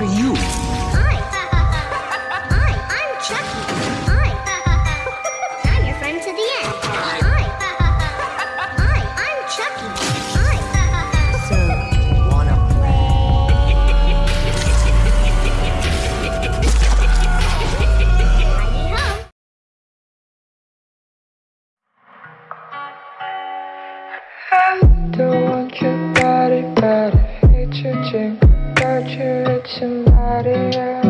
are you? somebody.